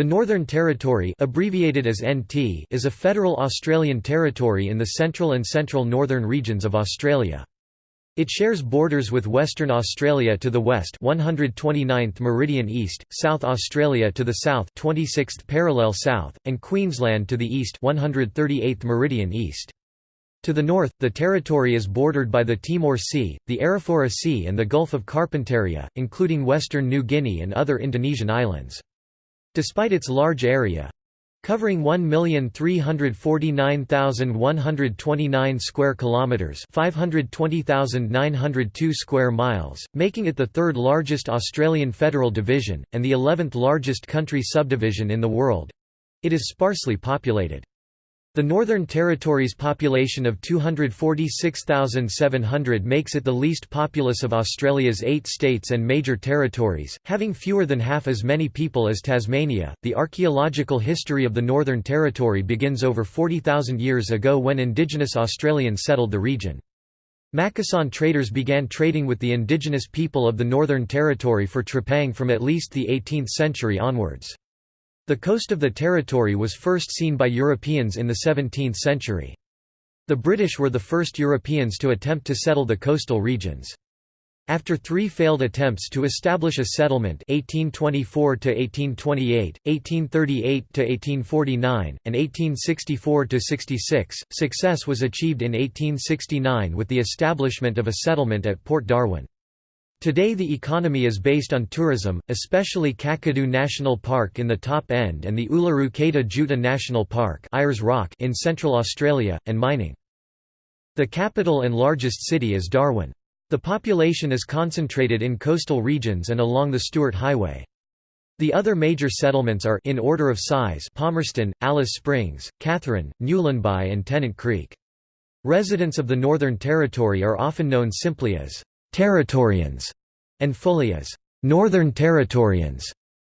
The Northern Territory abbreviated as NT is a federal Australian territory in the central and central northern regions of Australia. It shares borders with Western Australia to the west 129th meridian east, South Australia to the south 26th parallel south, and Queensland to the east 138th meridian east. To the north, the territory is bordered by the Timor Sea, the Arafura Sea and the Gulf of Carpentaria, including western New Guinea and other Indonesian islands. Despite its large area, covering 1,349,129 square kilometers, 520,902 square miles, making it the third largest Australian federal division and the 11th largest country subdivision in the world. It is sparsely populated. The Northern Territory's population of 246,700 makes it the least populous of Australia's eight states and major territories, having fewer than half as many people as Tasmania. The archaeological history of the Northern Territory begins over 40,000 years ago when Indigenous Australians settled the region. Macassan traders began trading with the indigenous people of the Northern Territory for trepang from at least the 18th century onwards. The coast of the territory was first seen by Europeans in the 17th century. The British were the first Europeans to attempt to settle the coastal regions. After three failed attempts to establish a settlement 1824–1828, 1838–1849, and 1864–66, success was achieved in 1869 with the establishment of a settlement at Port Darwin. Today the economy is based on tourism, especially Kakadu National Park in the top end and the Uluru Kata Tjuta National Park Rock in Central Australia, and mining. The capital and largest city is Darwin. The population is concentrated in coastal regions and along the Stuart Highway. The other major settlements are in order of size Palmerston, Alice Springs, Katherine, Nhulunbuy and Tennant Creek. Residents of the Northern Territory are often known simply as Territorians, and fully as Northern Territorians,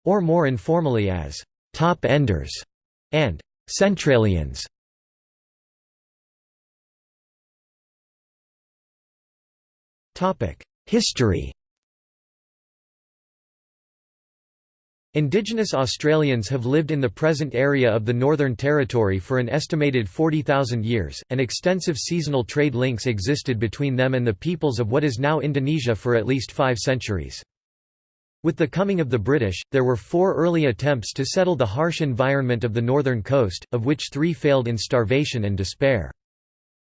or more informally as Top Enders and Centralians. History Indigenous Australians have lived in the present area of the Northern Territory for an estimated 40,000 years, and extensive seasonal trade links existed between them and the peoples of what is now Indonesia for at least five centuries. With the coming of the British, there were four early attempts to settle the harsh environment of the northern coast, of which three failed in starvation and despair.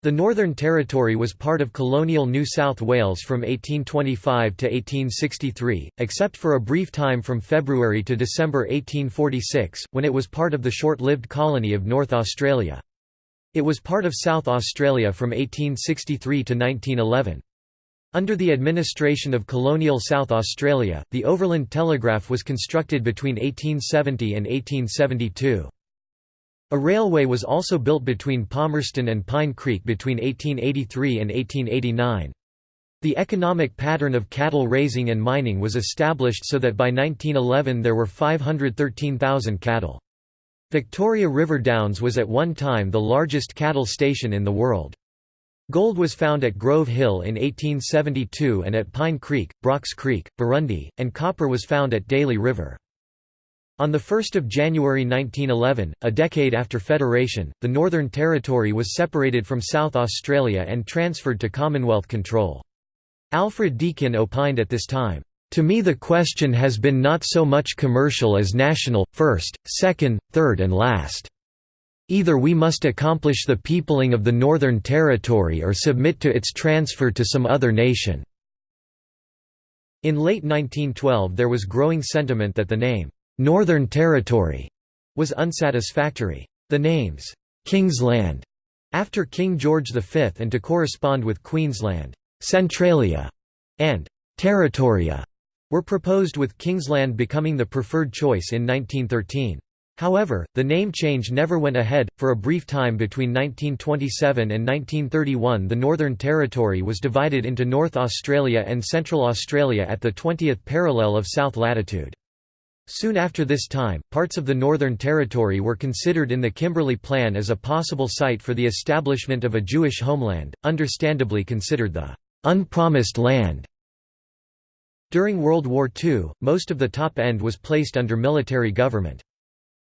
The Northern Territory was part of colonial New South Wales from 1825 to 1863, except for a brief time from February to December 1846, when it was part of the short-lived colony of North Australia. It was part of South Australia from 1863 to 1911. Under the administration of colonial South Australia, the Overland Telegraph was constructed between 1870 and 1872. A railway was also built between Palmerston and Pine Creek between 1883 and 1889. The economic pattern of cattle raising and mining was established so that by 1911 there were 513,000 cattle. Victoria River Downs was at one time the largest cattle station in the world. Gold was found at Grove Hill in 1872 and at Pine Creek, Brock's Creek, Burrundie, and copper was found at Daly River. On 1 January 1911, a decade after Federation, the Northern Territory was separated from South Australia and transferred to Commonwealth control. Alfred Deakin opined at this time, "...to me the question has been not so much commercial as national, first, second, third and last. Either we must accomplish the peopling of the Northern Territory or submit to its transfer to some other nation." In late 1912 there was growing sentiment that the name, Northern Territory was unsatisfactory. The names, Kingsland, after King George V and to correspond with Queensland, Centralia, and Territoria, were proposed with Kingsland becoming the preferred choice in 1913. However, the name change never went ahead. For a brief time between 1927 and 1931, the Northern Territory was divided into North Australia and Central Australia at the 20th parallel of south latitude. Soon after this time, parts of the Northern Territory were considered in the Kimberley Plan as a possible site for the establishment of a Jewish homeland, understandably considered the «unpromised land». During World War II, most of the top end was placed under military government.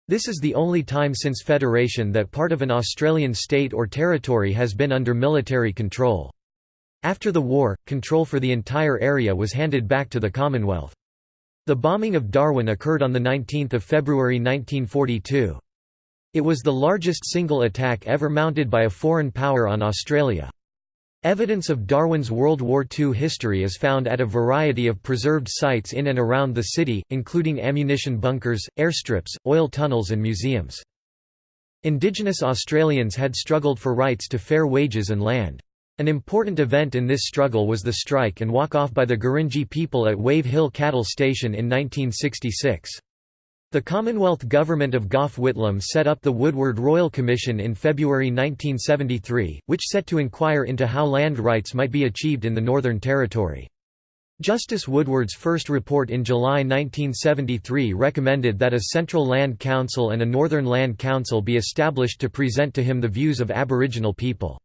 This is the only time since federation that part of an Australian state or territory has been under military control. After the war, control for the entire area was handed back to the Commonwealth. The bombing of Darwin occurred on 19 February 1942. It was the largest single attack ever mounted by a foreign power on Australia. Evidence of Darwin's World War II history is found at a variety of preserved sites in and around the city, including ammunition bunkers, airstrips, oil tunnels and museums. Indigenous Australians had struggled for rights to fair wages and land. An important event in this struggle was the strike and walk-off by the Gurindji people at Wave Hill Cattle Station in 1966. The Commonwealth Government of Gough Whitlam set up the Woodward Royal Commission in February 1973, which set to inquire into how land rights might be achieved in the Northern Territory. Justice Woodward's first report in July 1973 recommended that a Central Land Council and a Northern Land Council be established to present to him the views of Aboriginal people.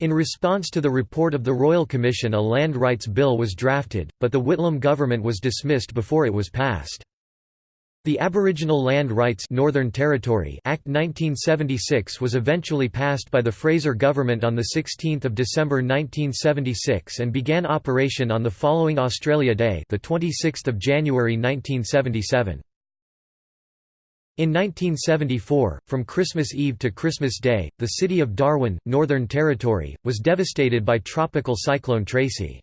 In response to the report of the Royal Commission a Land Rights Bill was drafted, but the Whitlam government was dismissed before it was passed. The Aboriginal Land Rights Northern Territory Act 1976 was eventually passed by the Fraser government on 16 December 1976 and began operation on the following Australia Day the 26th of January 1977. In 1974, from Christmas Eve to Christmas Day, the city of Darwin, Northern Territory, was devastated by Tropical Cyclone Tracy.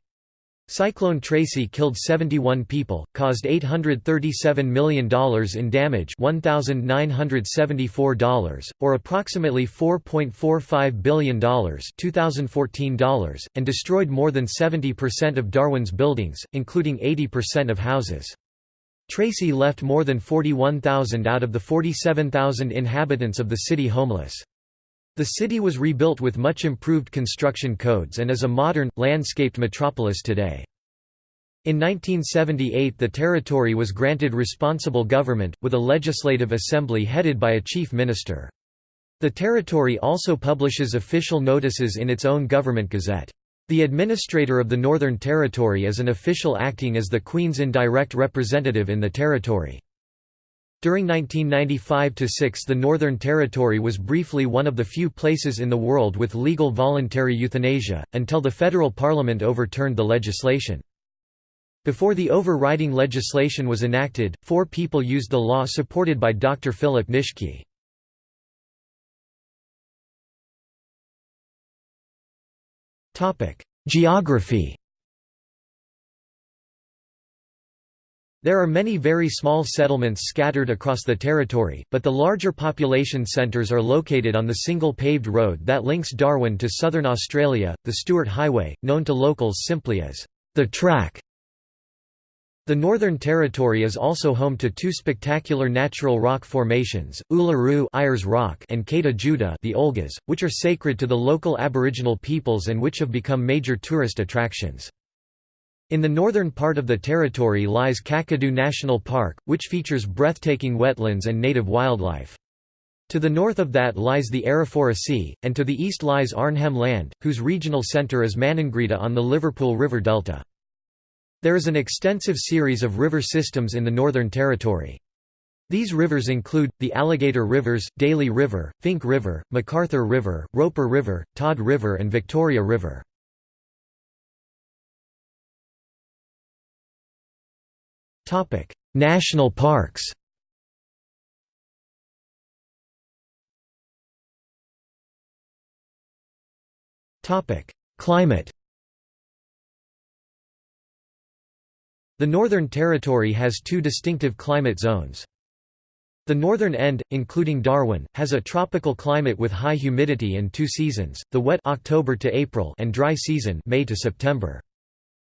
Cyclone Tracy killed 71 people, caused $837 million in damage $1,974, or approximately $4.45 billion $2014, and destroyed more than 70% of Darwin's buildings, including 80% of houses. Tracy left more than 41,000 out of the 47,000 inhabitants of the city homeless. The city was rebuilt with much improved construction codes and is a modern, landscaped metropolis today. In 1978 the territory was granted responsible government, with a legislative assembly headed by a chief minister. The territory also publishes official notices in its own government gazette. The administrator of the Northern Territory is an official acting as the Queen's indirect representative in the territory. During 1995–6 the Northern Territory was briefly one of the few places in the world with legal voluntary euthanasia, until the federal parliament overturned the legislation. Before the overriding legislation was enacted, four people used the law supported by Dr. Philip Nitschke. Geography There are many very small settlements scattered across the territory, but the larger population centres are located on the single paved road that links Darwin to southern Australia, the Stuart Highway, known to locals simply as the Track. The Northern Territory is also home to two spectacular natural rock formations, Uluru Ayers Rock and Kata Tjuta the Olgas, which are sacred to the local Aboriginal peoples and which have become major tourist attractions. In the northern part of the territory lies Kakadu National Park, which features breathtaking wetlands and native wildlife. To the north of that lies the Arafura Sea, and to the east lies Arnhem Land, whose regional centre is Maningrida on the Liverpool River Delta. There is an extensive series of river systems in the Northern Territory. These rivers include, the Alligator Rivers, Daly River, Finke River, MacArthur River, Roper River, Todd River and Victoria River. National parks Climate The Northern Territory has two distinctive climate zones. The northern end, including Darwin, has a tropical climate with high humidity and two seasons, the wet October to April and dry season May to September.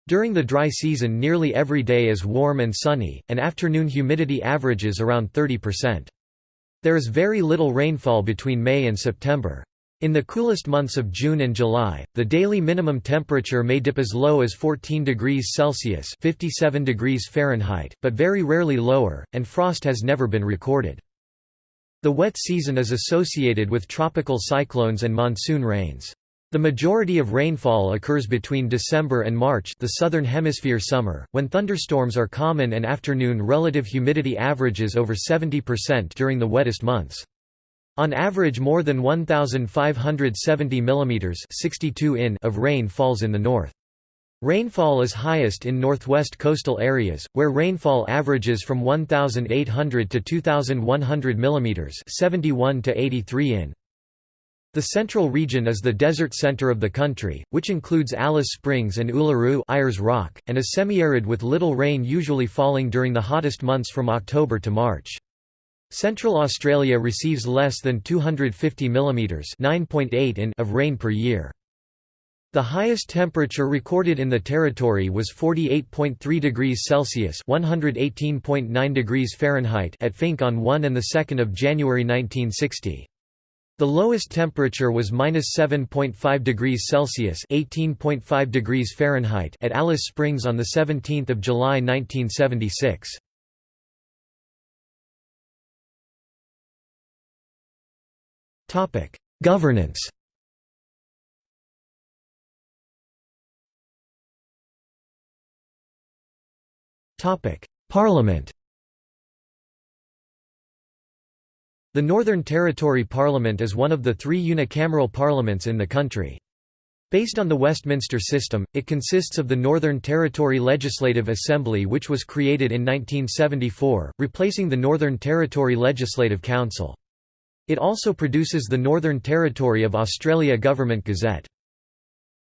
During the dry season nearly every day is warm and sunny, and afternoon humidity averages around 30%. There is very little rainfall between May and September. In the coolest months of June and July, the daily minimum temperature may dip as low as 14 degrees Celsius 57 degrees Fahrenheit, but very rarely lower, and frost has never been recorded. The wet season is associated with tropical cyclones and monsoon rains. The majority of rainfall occurs between December and March the southern hemisphere summer, when thunderstorms are common and afternoon relative humidity averages over 70% during the wettest months. On average more than 1,570 mm 62 in of rain falls in the north. Rainfall is highest in northwest coastal areas, where rainfall averages from 1,800 to 2,100 mm 71 to 83 in. The central region is the desert center of the country, which includes Alice Springs and Uluru Ayers Rock, and is semi-arid with little rain usually falling during the hottest months from October to March. Central Australia receives less than 250 mm 9.8 in of rain per year. The highest temperature recorded in the territory was 48.3 degrees Celsius (118.9 degrees Fahrenheit) at Finke on 1 and 2 January 1960. The lowest temperature was -7.5 degrees Celsius (18.5 degrees Fahrenheit) at Alice Springs on the 17th of July 1976. Topic: Governance. Topic: Parliament. The Northern Territory Parliament is one of the three unicameral parliaments in the country. Based on the Westminster system, it consists of the Northern Territory Legislative Assembly which was created in 1974, replacing the Northern Territory Legislative Council. It also produces the Northern Territory of Australia Government Gazette.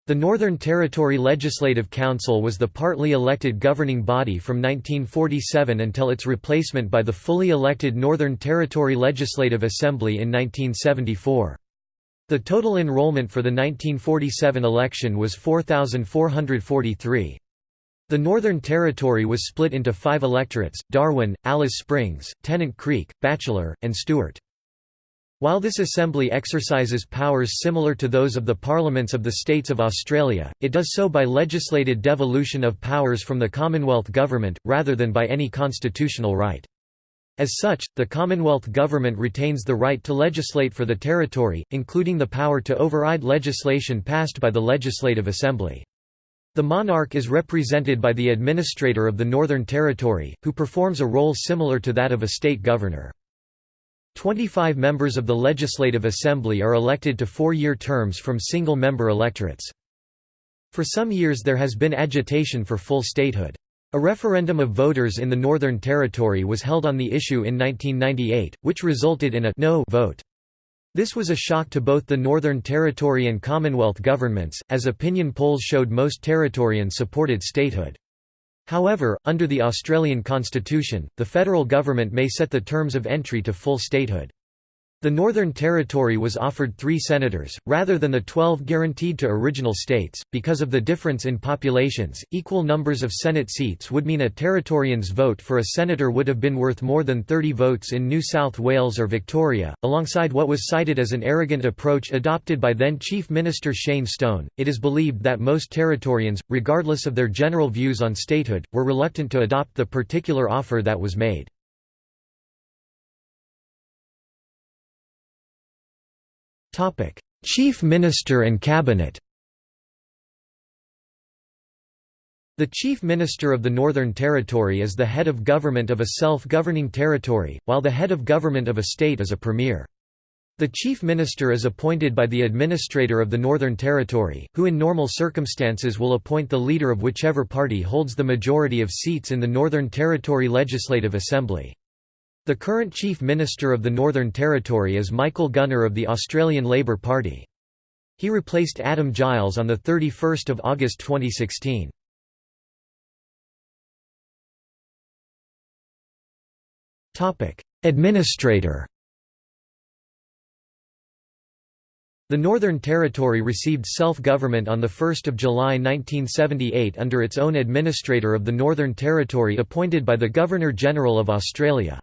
The Northern Territory Legislative Council was the partly elected governing body from 1947 until its replacement by the fully elected Northern Territory Legislative Assembly in 1974. The total enrollment for the 1947 election was 4,443. The Northern Territory was split into five electorates, Darwin, Alice Springs, Tennant Creek, Batchelor, and Stuart. While this assembly exercises powers similar to those of the parliaments of the states of Australia, it does so by legislated devolution of powers from the Commonwealth Government, rather than by any constitutional right. As such, the Commonwealth Government retains the right to legislate for the territory, including the power to override legislation passed by the Legislative Assembly. The monarch is represented by the administrator of the Northern Territory, who performs a role similar to that of a state governor. Twenty-five members of the Legislative Assembly are elected to four-year terms from single-member electorates. For some years there has been agitation for full statehood. A referendum of voters in the Northern Territory was held on the issue in 1998, which resulted in a no vote. This was a shock to both the Northern Territory and Commonwealth governments, as opinion polls showed most Territorians supported statehood. However, under the Australian constitution, the federal government may set the terms of entry to full statehood. The Northern Territory was offered three senators, rather than the twelve guaranteed to original states. Because of the difference in populations, equal numbers of Senate seats would mean a Territorian's vote for a senator would have been worth more than 30 votes in New South Wales or Victoria. Alongside what was cited as an arrogant approach adopted by then Chief Minister Shane Stone, it is believed that most Territorians, regardless of their general views on statehood, were reluctant to adopt the particular offer that was made. Topic: Chief Minister and Cabinet. The Chief Minister of the Northern Territory is the head of government of a self-governing territory, while the head of government of a state is a premier. The Chief Minister is appointed by the Administrator of the Northern Territory, who in normal circumstances will appoint the leader of whichever party holds the majority of seats in the Northern Territory Legislative Assembly. The current Chief Minister of the Northern Territory is Michael Gunner of the Australian Labor Party. He replaced Adam Giles on 31 August 2016. Administrator The Northern Territory received self-government on 1 July 1978 under its own administrator of the Northern Territory appointed by the Governor-General of Australia.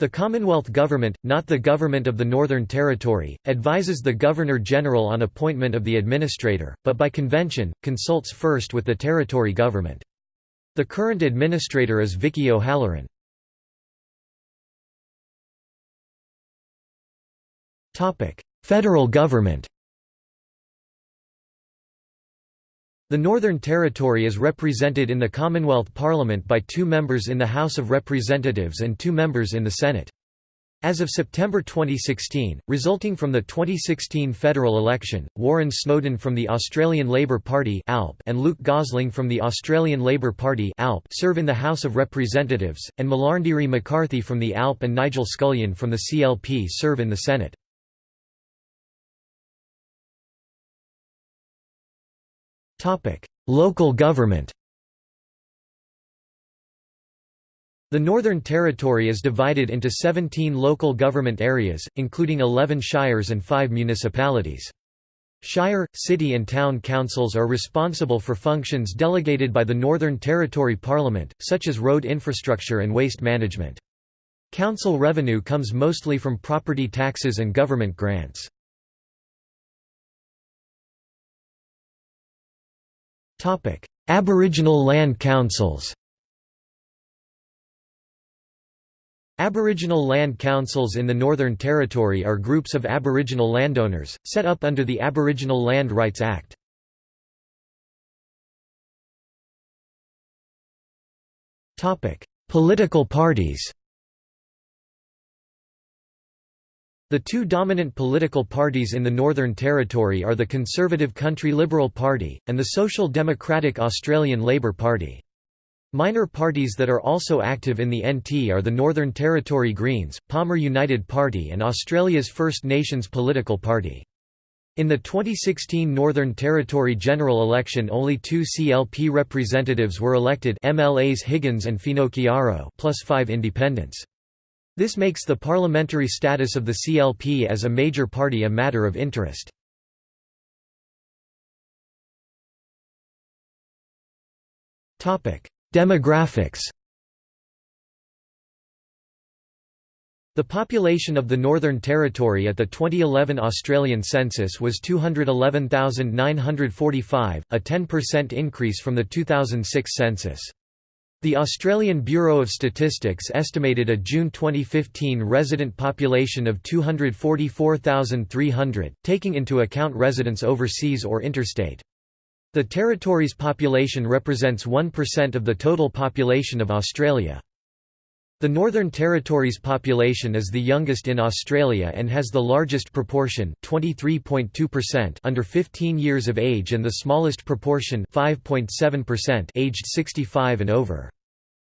The Commonwealth Government, not the Government of the Northern Territory, advises the Governor-General on appointment of the administrator, but by convention, consults first with the Territory Government. The current administrator is Vicky O'Halloran. Federal government The Northern Territory is represented in the Commonwealth Parliament by two members in the House of Representatives and two members in the Senate. As of September 2016, resulting from the 2016 federal election, Warren Snowdon from the Australian Labor Party and Luke Gosling from the Australian Labor Party serve in the House of Representatives, and Malarndirri McCarthy from the ALP and Nigel Scullion from the CLP serve in the Senate. Local government The Northern Territory is divided into 17 local government areas, including 11 shires and 5 municipalities. Shire, city and town councils are responsible for functions delegated by the Northern Territory Parliament, such as road infrastructure and waste management. Council revenue comes mostly from property taxes and government grants. Aboriginal land councils Aboriginal land councils in the Northern Territory are groups of Aboriginal landowners, set up under the Aboriginal Land Rights Act. Political parties The two dominant political parties in the Northern Territory are the Conservative Country Liberal Party, and the Social Democratic Australian Labor Party. Minor parties that are also active in the NT are the Northern Territory Greens, Palmer United Party and Australia's First Nations Political Party. In the 2016 Northern Territory general election only two CLP representatives were elected MLAs Higgins and Finocchiaro plus five independents. This makes the parliamentary status of the CLP as a major party a matter of interest. Demographics The population of the Northern Territory at the 2011 Australian census was 211,945, a 10% increase from the 2006 census. The Australian Bureau of Statistics estimated a June 2015 resident population of 244,300, taking into account residents overseas or interstate. The territory's population represents 1% of the total population of Australia. The Northern Territory's population is the youngest in Australia and has the largest proportion 23.2% under 15 years of age and the smallest proportion 5.7% aged 65 and over.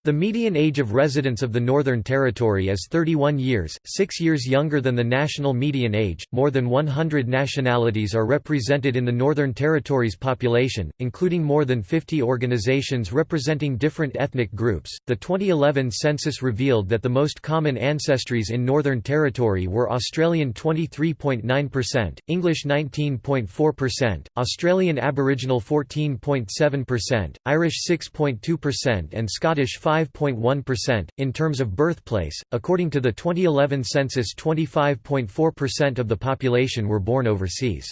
The median age of residents of the Northern Territory is 31 years, six years younger than the national median age. More than 100 nationalities are represented in the Northern Territory's population, including more than 50 organizations representing different ethnic groups. The 2011 census revealed that the most common ancestries in Northern Territory were Australian 23.9%, English 19.4%, Australian Aboriginal 14.7%, Irish 6.2%, and Scottish 5 5.1%. In terms of birthplace, according to the 2011 census, 25.4% of the population were born overseas.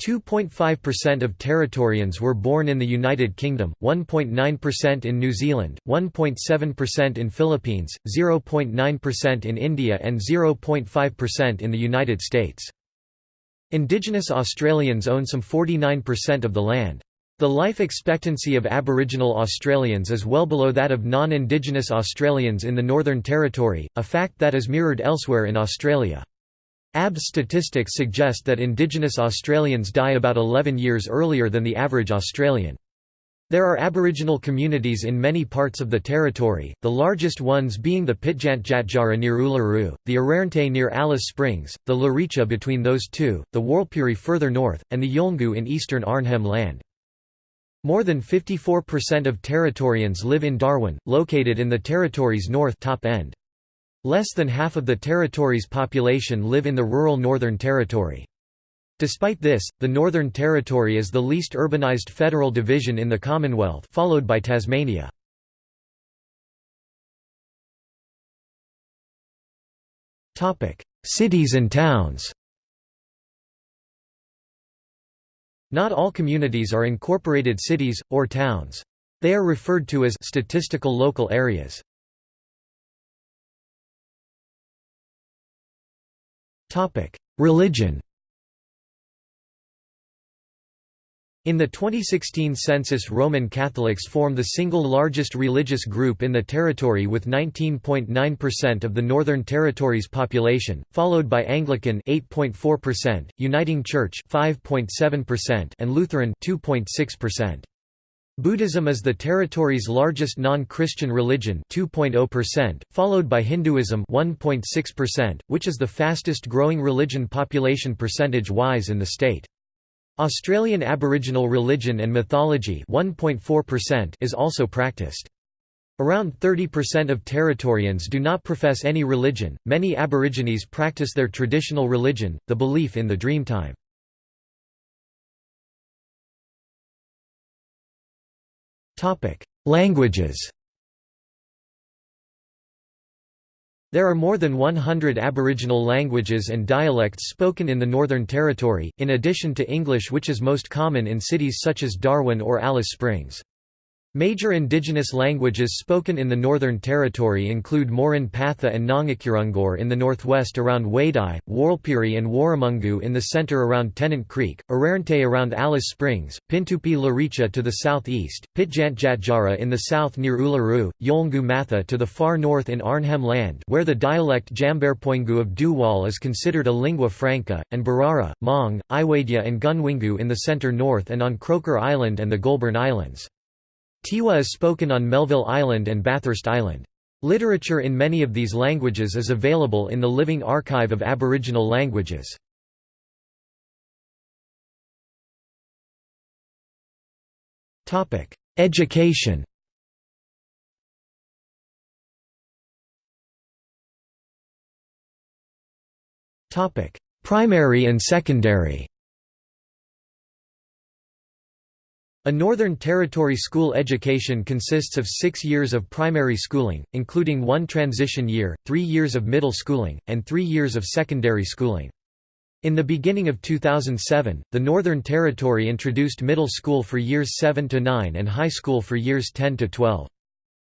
2.5% of Territorians were born in the United Kingdom, 1.9% in New Zealand, 1.7% in Philippines, 0.9% in India and 0.5% in the United States. Indigenous Australians own some 49% of the land. The life expectancy of Aboriginal Australians is well below that of non-Indigenous Australians in the Northern Territory, a fact that is mirrored elsewhere in Australia. ABS statistics suggest that Indigenous Australians die about 11 years earlier than the average Australian. There are Aboriginal communities in many parts of the territory, the largest ones being the Pitjantjatjara near Uluru, the Arrernte near Alice Springs, the Luritja between those two, the Warlpiri further north, and the Yolngu in eastern Arnhem Land. More than 54% of Territorians live in Darwin, located in the territory's north top end. Less than half of the territory's population live in the rural Northern Territory. Despite this, the Northern Territory is the least urbanized federal division in the Commonwealth followed by Tasmania. Cities and towns Not all communities are incorporated cities, or towns. They are referred to as statistical local areas. Religion In the 2016 census Roman Catholics form the single largest religious group in the territory with 19.9% of the Northern Territory's population, followed by Anglican 8.4%, Uniting Church 5.7% and Lutheran 2.6%. Buddhism is the territory's largest non-Christian religion 2.0%, followed by Hinduism 1.6%, which is the fastest growing religion population percentage-wise in the state. Australian Aboriginal religion and mythology is also practiced. Around 30% of Territorians do not profess any religion. Many Aborigines practice their traditional religion, the belief in the Dreamtime. Languages. There are more than 100 Aboriginal languages and dialects spoken in the Northern Territory, in addition to English which is most common in cities such as Darwin or Alice Springs. Major indigenous languages spoken in the Northern Territory include Murrinh-patha and Nangikurrunggurr in the northwest around Wadeye, Warlpiri and Warumungu in the center around Tennant Creek, Arrernte around Alice Springs, Pintupi-Luritja to the southeast, Pitjantjatjara in the south near Uluru, Yolngu Matha to the far north in Arnhem Land where the dialect Djambarrpuyngu of Dhuwal is considered a lingua franca, and Burarra, Maung, Iwaidja and Gunwingu in the center north and on Croker Island and the Goulburn Islands. Tiwi is spoken on Melville Island and Bathurst Island. Literature in many of these languages is available in the Living Archive of Aboriginal Languages. Education Primary and secondary A Northern Territory school education consists of six years of primary schooling, including one transition year, three years of middle schooling, and three years of secondary schooling. In the beginning of 2007, the Northern Territory introduced middle school for years 7 to 9 and high school for years 10 to 12.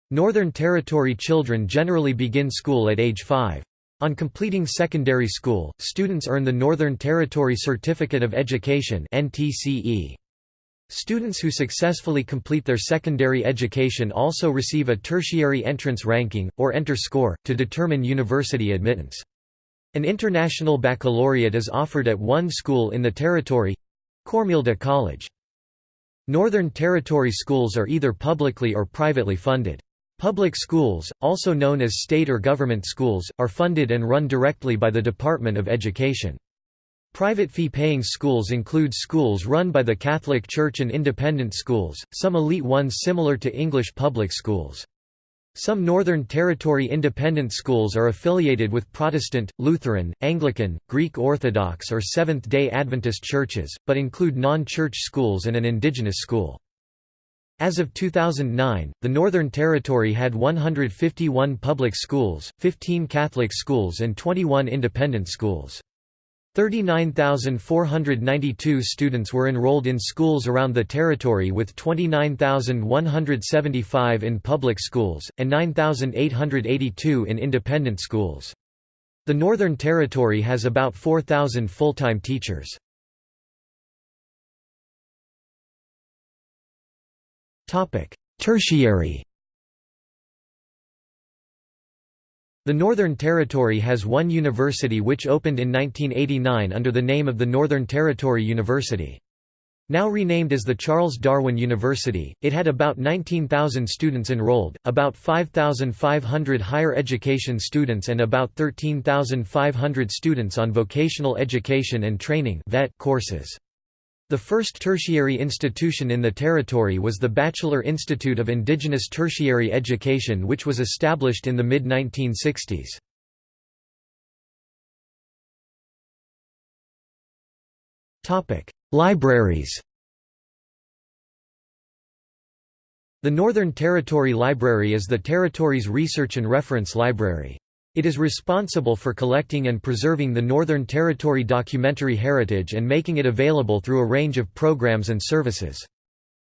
Northern Territory children generally begin school at age 5. On completing secondary school, students earn the Northern Territory Certificate of Education (NTCE). Students who successfully complete their secondary education also receive a tertiary entrance ranking, or enter score, to determine university admittance. An international baccalaureate is offered at one school in the territory—Kormilda College. Northern Territory schools are either publicly or privately funded. Public schools, also known as state or government schools, are funded and run directly by the Department of Education. Private fee-paying schools include schools run by the Catholic Church and independent schools, some elite ones similar to English public schools. Some Northern Territory independent schools are affiliated with Protestant, Lutheran, Anglican, Greek Orthodox or Seventh-day Adventist churches, but include non-church schools and an indigenous school. As of 2009, the Northern Territory had 151 public schools, 15 Catholic schools and 21 independent schools. 39,492 students were enrolled in schools around the territory with 29,175 in public schools, and 9,882 in independent schools. The Northern Territory has about 4,000 full-time teachers. Tertiary The Northern Territory has one university which opened in 1989 under the name of the Northern Territory University. Now renamed as the Charles Darwin University, it had about 19,000 students enrolled, about 5,500 higher education students and about 13,500 students on vocational education and training courses. The first tertiary institution in the territory was the Batchelor Institute of Indigenous Tertiary Education which was established in the mid-1960s. Libraries The Northern Territory Library is the territory's research and reference library. It is responsible for collecting and preserving the Northern Territory documentary heritage and making it available through a range of programs and services.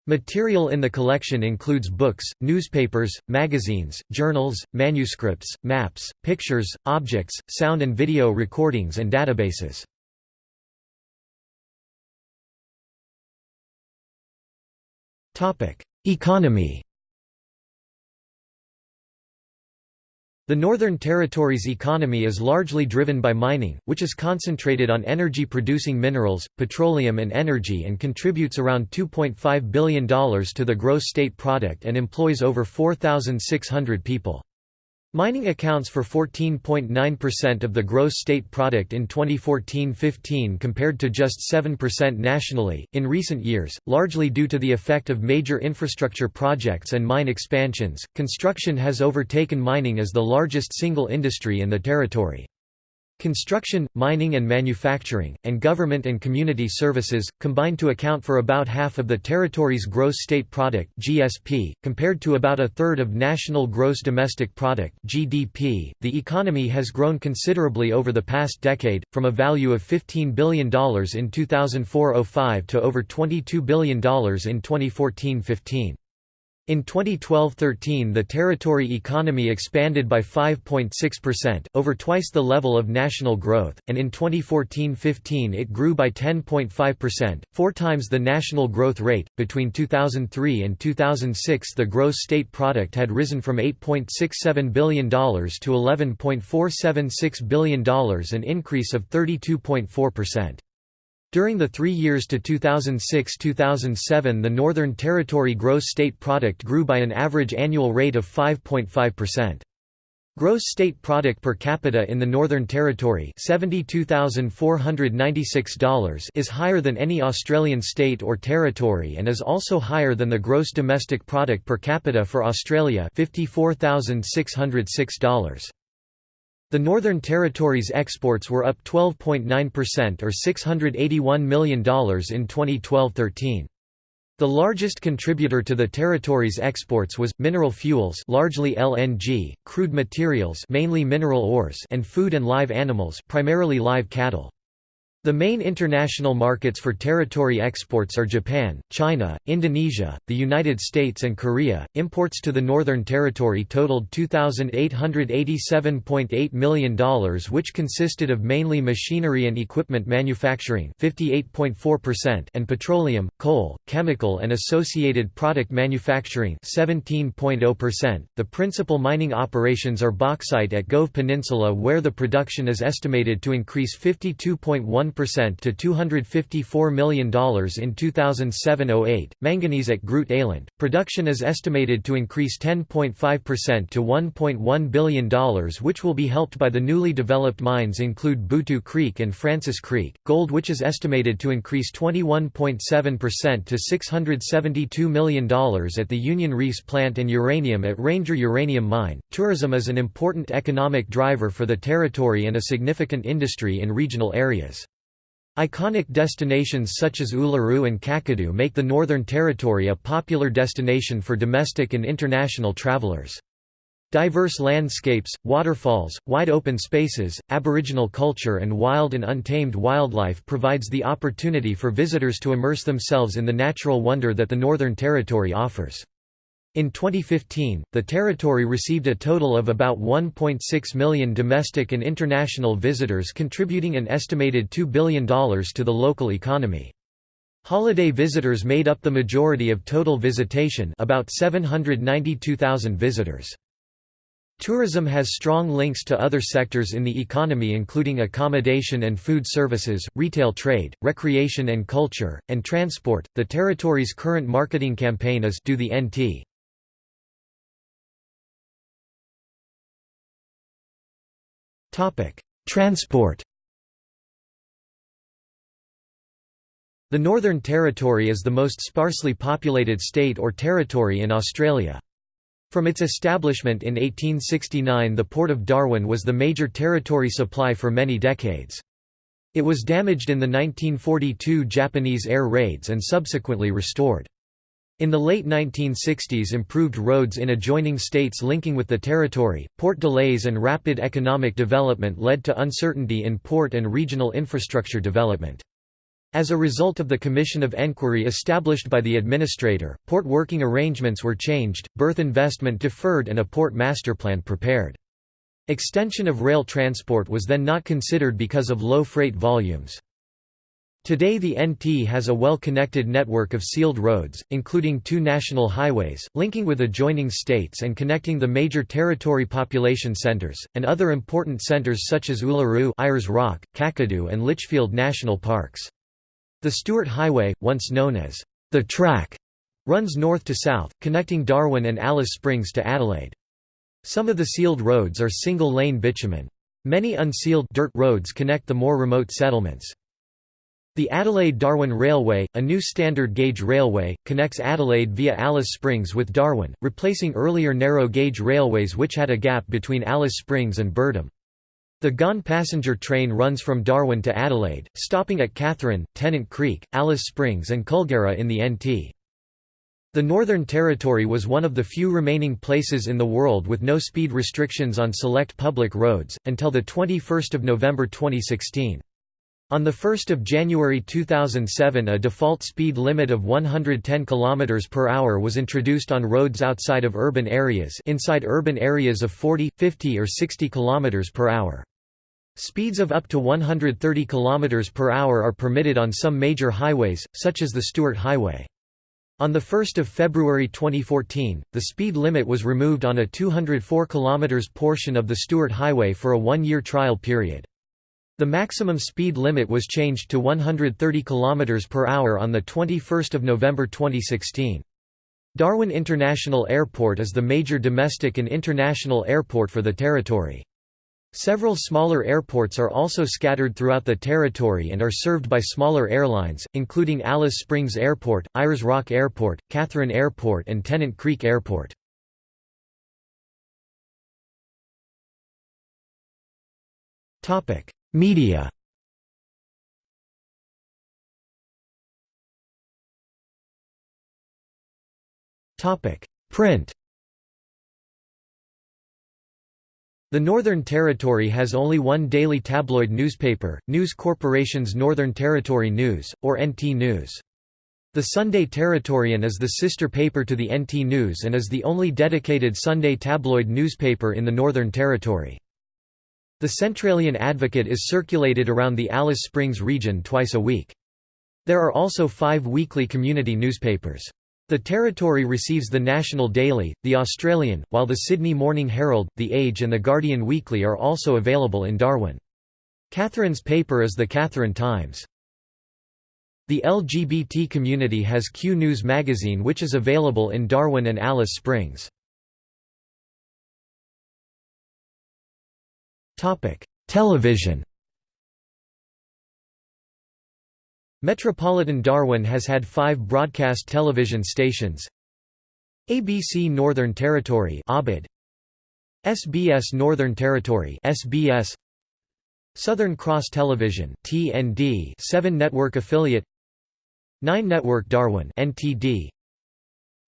Material in the collection includes books, newspapers, magazines, journals, manuscripts, maps, pictures, objects, sound and video recordings and databases. Economy The Northern Territory's economy is largely driven by mining, which is concentrated on energy-producing minerals, petroleum and energy and contributes around $2.5 billion to the gross state product and employs over 4,600 people. Mining accounts for 14.9% of the gross state product in 2014-15 compared to just 7% nationally. In recent years, largely due to the effect of major infrastructure projects and mine expansions, construction has overtaken mining as the largest single industry in the territory. Construction, mining and manufacturing, and government and community services, combine to account for about half of the territory's gross state product (GSP), compared to about a third of national gross domestic product (GDP). The economy has grown considerably over the past decade, from a value of $15 billion in 2004-05 to over $22 billion in 2014-15. In 2012–13 the territory economy expanded by 5.6%, over twice the level of national growth, and in 2014–15 it grew by 10.5%, four times the national growth rate. Between 2003 and 2006 the gross state product had risen from $8.67 billion to $11.476 billion an increase of 32.4%. During the three years to 2006–2007 the Northern Territory gross state product grew by an average annual rate of 5.5%. Gross state product per capita in the Northern Territory $72,496 is higher than any Australian state or territory and is also higher than the gross domestic product per capita for Australia $54,606. The Northern Territory's exports were up 12.9% or $681 million in 2012–13. The largest contributor to the territory's exports was mineral fuels, largely LNG, crude materials, mainly mineral ores, and food and live animals, primarily live cattle. The main international markets for territory exports are Japan, China, Indonesia, the United States, and Korea. Imports to the Northern Territory totaled $2,887.8 million, which consisted of mainly machinery and equipment manufacturing (58.4%) and petroleum, coal, chemical, and associated product manufacturing (17.0%). The principal mining operations are bauxite at Gove Peninsula, where the production is estimated to increase 52.1 percent to $254 million in 2007–08. Manganese at Groot Eylandt, production is estimated to increase 10.5% to $1.1 billion which will be helped by the newly developed mines include Bootu Creek and Francis Creek. Gold which is estimated to increase 21.7% to $672 million at the Union Reefs plant and uranium at Ranger Uranium Mine. Tourism is an important economic driver for the territory and a significant industry in regional areas. Iconic destinations such as Uluru and Kakadu make the Northern Territory a popular destination for domestic and international travelers. Diverse landscapes, waterfalls, wide open spaces, aboriginal culture and wild and untamed wildlife provides the opportunity for visitors to immerse themselves in the natural wonder that the Northern Territory offers. In 2015, the territory received a total of about 1.6 million domestic and international visitors contributing an estimated $2 billion to the local economy. Holiday visitors made up the majority of total visitation about 792,000 visitors. Tourism has strong links to other sectors in the economy including accommodation and food services, retail trade, recreation and culture, and transport. The territory's current marketing campaign is Do the NT. Transport The Northern Territory is the most sparsely populated state or territory in Australia. From its establishment in 1869 the Port of Darwin was the major territory supply for many decades. It was damaged in the 1942 Japanese air raids and subsequently restored. In the late 1960s improved roads in adjoining states linking with the territory, port delays and rapid economic development led to uncertainty in port and regional infrastructure development. As a result of the Commission of Enquiry established by the administrator, port working arrangements were changed, berth investment deferred and a port master plan prepared. Extension of rail transport was then not considered because of low freight volumes. Today the NT has a well-connected network of sealed roads, including two national highways, linking with adjoining states and connecting the major territory population centers, and other important centers such as Uluru Ayers Rock, Kakadu and Litchfield National Parks. The Stuart Highway, once known as the Track, runs north to south, connecting Darwin and Alice Springs to Adelaide. Some of the sealed roads are single-lane bitumen. Many unsealed dirt roads connect the more remote settlements. The Adelaide-Darwin Railway, a new standard gauge railway, connects Adelaide via Alice Springs with Darwin, replacing earlier narrow gauge railways which had a gap between Alice Springs and Birdum. The Ghan passenger train runs from Darwin to Adelaide, stopping at Katherine, Tennant Creek, Alice Springs and Kulgera in the NT. The Northern Territory was one of the few remaining places in the world with no speed restrictions on select public roads, until 21 November 2016. On 1 January 2007 a default speed limit of 110 km per hour was introduced on roads outside of urban areas inside urban areas of 40, 50 or 60 km per hour. Speeds of up to 130 km per hour are permitted on some major highways, such as the Stuart Highway. On 1 February 2014, the speed limit was removed on a 204 km portion of the Stuart Highway for a one-year trial period. The maximum speed limit was changed to 130 km per hour on 21 November 2016. Darwin International Airport is the major domestic and international airport for the territory. Several smaller airports are also scattered throughout the territory and are served by smaller airlines, including Alice Springs Airport, Ayers Rock Airport, Katherine Airport and Tennant Creek Airport. Media Print The Northern Territory has only one daily tabloid newspaper, News Corporation's Northern Territory News, or NT News. The Sunday Territorian is the sister paper to the NT News and is the only dedicated Sunday tabloid newspaper in the Northern Territory. The Centralian Advocate is circulated around the Alice Springs region twice a week. There are also five weekly community newspapers. The territory receives the National Daily, The Australian, while the Sydney Morning Herald, The Age and The Guardian Weekly are also available in Darwin. Katherine's paper is the Katherine Times. The LGBT community has Q News magazine which is available in Darwin and Alice Springs. Television Metropolitan Darwin has had five broadcast television stations. ABC Northern Territory ABID, SBS Northern Territory SBS Southern Cross Television TND 7 network affiliate. 9 Network Darwin NTD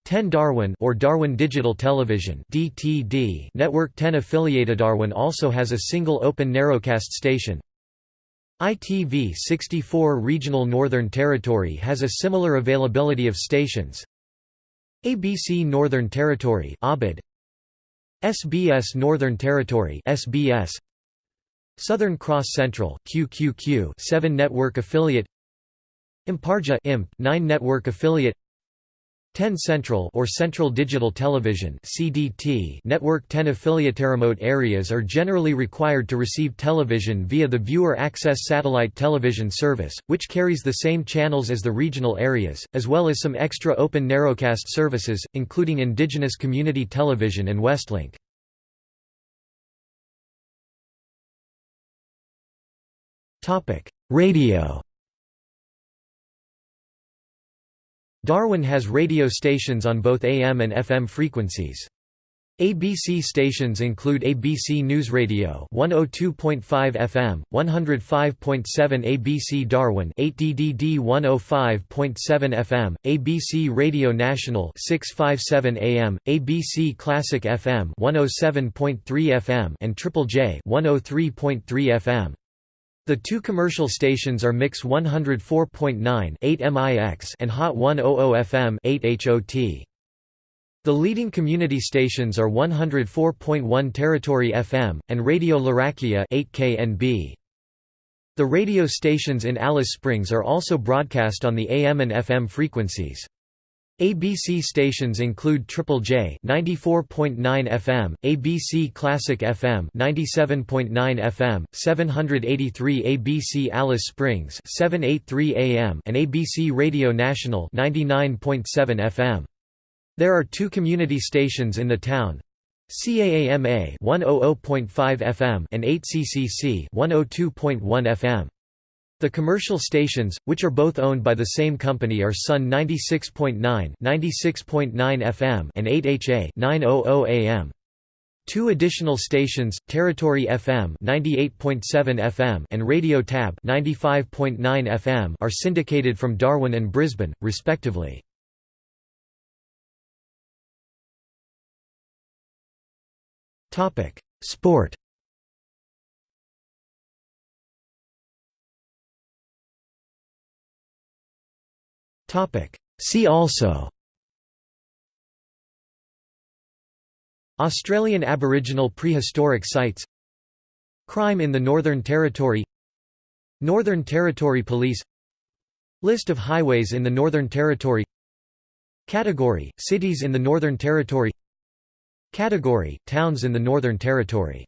10 Darwin or Darwin Digital Television DTD network. 10 affiliated Darwin also has a single open narrowcast station. ITV 64 Regional Northern Territory has a similar availability of stations. ABC Northern Territory ABID SBS Northern Territory SBS Southern Cross Central QQQ 7 network affiliate. Imparja IMP 9 network affiliate 10 Central or Central Digital Television CDT network 10 affiliate remote areas are generally required to receive television via the Viewer Access satellite television service, which carries the same channels as the regional areas, as well as some extra open narrowcast services, including Indigenous Community Television and Westlink. Topic: Radio Darwin has radio stations on both AM and FM frequencies. ABC stations include ABC News Radio 102.5 FM, 105.7 ABC Darwin 8DDD 105.7 FM, ABC Radio National 657 AM, ABC Classic FM 107.3 FM and Triple J 103.3 FM. The two commercial stations are Mix 104.9 8 MIX and Hot 100 FM 8 HOT. The leading community stations are 104.1 Territory FM, and Radio Larrakia 8 KNB. The radio stations in Alice Springs are also broadcast on the AM and FM frequencies. ABC stations include Triple J 94.9 FM, ABC Classic FM 97.9 FM, 783 ABC Alice Springs 783 AM and ABC Radio National 99.7 FM. There are two community stations in the town. CAAMA 100.5 FM and 8CCC 102.1 FM. The commercial stations, which are both owned by the same company are Sun 96.9 96.9 FM and 8HA 900 AM. Two additional stations, Territory FM 98.7 FM and Radio Tab 95.9 FM are syndicated from Darwin and Brisbane, respectively. Sport See also. Australian Aboriginal prehistoric sites. Crime in the Northern Territory. Northern Territory Police. List of highways in the Northern Territory. Category – Cities in the Northern Territory. Category – Towns in the Northern Territory